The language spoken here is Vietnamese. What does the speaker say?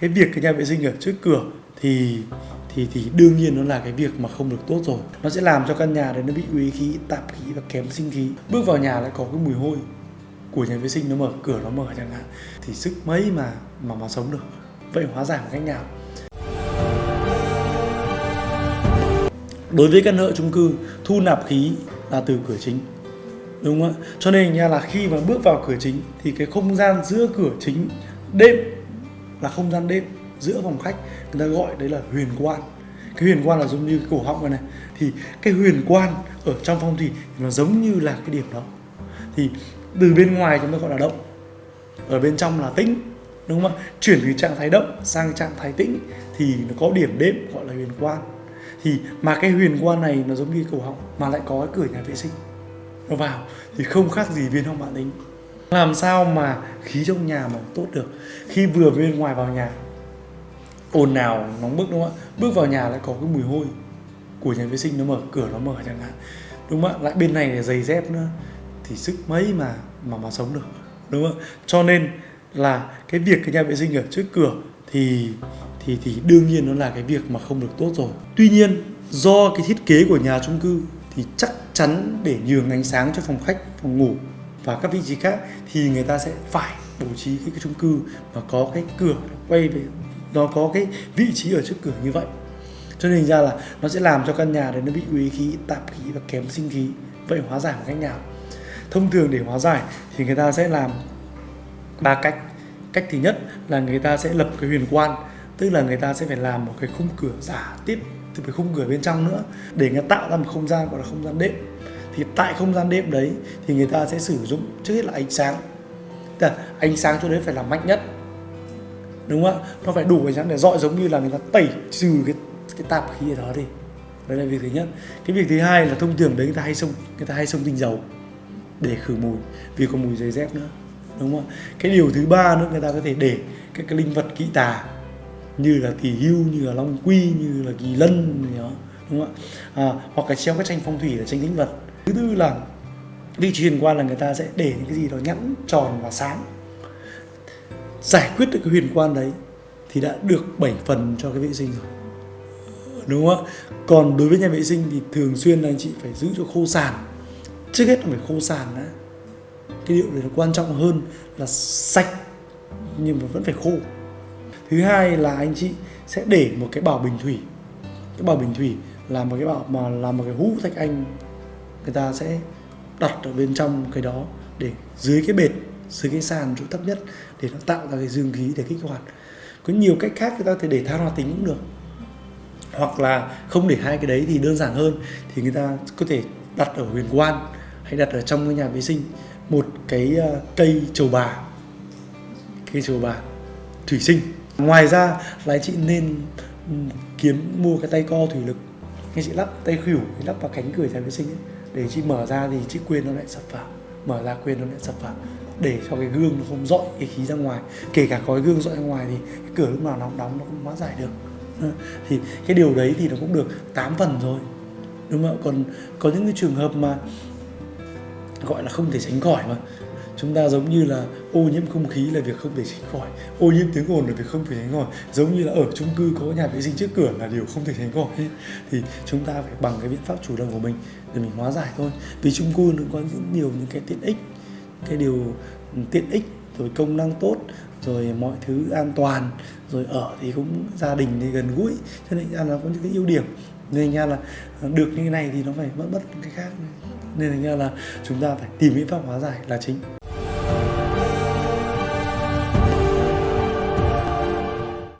cái việc cái nhà vệ sinh ở trước cửa thì thì thì đương nhiên nó là cái việc mà không được tốt rồi. Nó sẽ làm cho căn nhà đấy nó bị uế khí, tạp khí và kém sinh khí. Bước vào nhà lại có cái mùi hôi của nhà vệ sinh nó mở, cửa nó mở chẳng hạn. Thì sức mấy mà mà mà sống được. Vậy hóa giải một cách nào? Đối với căn hộ chung cư, thu nạp khí là từ cửa chính, đúng không ạ? Cho nên nha là khi mà bước vào cửa chính thì cái không gian giữa cửa chính đêm là không gian đêm giữa phòng khách, người ta gọi đấy là huyền quan. Cái huyền quan là giống như cái cổ họng này này. Thì cái huyền quan ở trong phong thủy thì nó giống như là cái điểm đó. Thì từ bên ngoài chúng ta gọi là động. Ở bên trong là tĩnh, đúng không ạ? Chuyển từ trạng thái động sang trạng thái tĩnh thì nó có điểm đêm gọi là huyền quan. Thì mà cái huyền quan này nó giống như cổ họng mà lại có cái cửa nhà vệ sinh. Nó vào thì không khác gì viên hồng bản tính. Làm sao mà khí trong nhà mà tốt được. Khi vừa bên ngoài vào nhà, ồn nào nóng bức, đúng không ạ? Bước vào nhà lại có cái mùi hôi của nhà vệ sinh nó mở, cửa nó mở chẳng hạn. Đúng không ạ? Lại bên này là giày dép nữa, thì sức mấy mà mà mà sống được, đúng không ạ? Cho nên là cái việc cái nhà vệ sinh ở trước cửa thì thì thì đương nhiên nó là cái việc mà không được tốt rồi. Tuy nhiên, do cái thiết kế của nhà chung cư thì chắc chắn để nhường ánh sáng cho phòng khách, phòng ngủ và các vị trí khác thì người ta sẽ phải bố trí cái, cái chung cư mà có cái cửa quay về nó có cái vị trí ở trước cửa như vậy. Cho nên ra là nó sẽ làm cho căn nhà đấy nó bị uế khí tạp khí và kém sinh khí. Vậy hóa giải một cách nào? Thông thường để hóa giải thì người ta sẽ làm ba cách. Cách thứ nhất là người ta sẽ lập cái huyền quan tức là người ta sẽ phải làm một cái khung cửa giả tiếp từ cái khung cửa bên trong nữa để người tạo ra một không gian gọi là không gian đệm thì tại không gian đêm đấy thì người ta sẽ sử dụng trước hết là ánh sáng. Tức là ánh sáng cho đấy phải là mạnh nhất. Đúng không ạ? Nó phải đủ ánh sáng để dọi giống như là người ta tẩy trừ cái cái tạp khí ở đó đi. Đấy là việc thứ nhất. Cái việc thứ hai là thông thường đấy người ta hay xông người ta hay xông tinh dầu để khử mùi vì có mùi giày dép nữa. Đúng không ạ? Cái điều thứ ba nữa người ta có thể để các cái linh vật kỵ tà như là kỳ hưu như là long quy như là kỳ lân gì đó. Đúng không ạ? À, hoặc là treo các tranh phong thủy là tranh linh vật thứ tư là vị trí huyền quan là người ta sẽ để những cái gì đó nhẵn, tròn và sáng. Giải quyết được cái huyền quan đấy thì đã được 7 phần cho cái vệ sinh rồi. Đúng không ạ? Còn đối với nhà vệ sinh thì thường xuyên là anh chị phải giữ cho khô sàn. Trước hết là phải khô sàn đã. Cái điều này là quan trọng hơn là sạch, nhưng mà vẫn phải khô. Thứ hai là anh chị sẽ để một cái bảo bình thủy. Cái bảo bình thủy là một cái bảo mà là một cái hũ thạch anh người ta sẽ đặt ở bên trong cái đó để dưới cái bệt dưới cái sàn chỗ thấp nhất để nó tạo ra cái dương khí để kích hoạt. Có nhiều cách khác người ta có thể để than hoạt tính cũng được. Hoặc là không để hai cái đấy thì đơn giản hơn thì người ta có thể đặt ở huyền quan hay đặt ở trong cái nhà vệ sinh một cái ờ, cây trầu bà cây trầu bà thủy sinh. Ngoài ra là chị nên ừ, kiếm mua cái tay co thủy lực. Anh chị lắp tay khỉu lắp vào cánh cửa nhà vệ sinh ấy, để chị mở ra thì chị quên nó lại sập vào mở ra quên nó lại sập vào để cho cái gương nó không dọi cái khí ra ngoài. Kể cả có cái gương dọi ra ngoài thì cái cửa lúc nào nóng đóng nó cũng hóa giải được. Ờ, thì cái điều đấy thì nó cũng được 8 phần rồi. Đúng không ạ? Còn có những cái trường hợp mà gọi là không thể tránh khỏi mà chúng ta giống như là ô nhiễm không khí là việc không thể tránh khỏi. Ô nhiễm tiếng ồn là việc không thể tránh khỏi. Giống như là ở chung cư có nhà vệ sinh trước cửa là điều không thể tránh khỏi. Thì chúng ta phải bằng cái biện pháp chủ động của mình để mình hóa giải thôi. Vì chung cư nó có những điều những cái tiện ích cái điều ừ, tiện ích rồi công năng tốt rồi mọi thứ an toàn rồi ở thì cũng gia đình thì gần gũi cho nên là nó có những cái ưu điểm. Nên nha là ờ, được như thế này thì nó phải mất mất cái khác nên là, là chúng ta phải tìm biện pháp hóa giải là chính.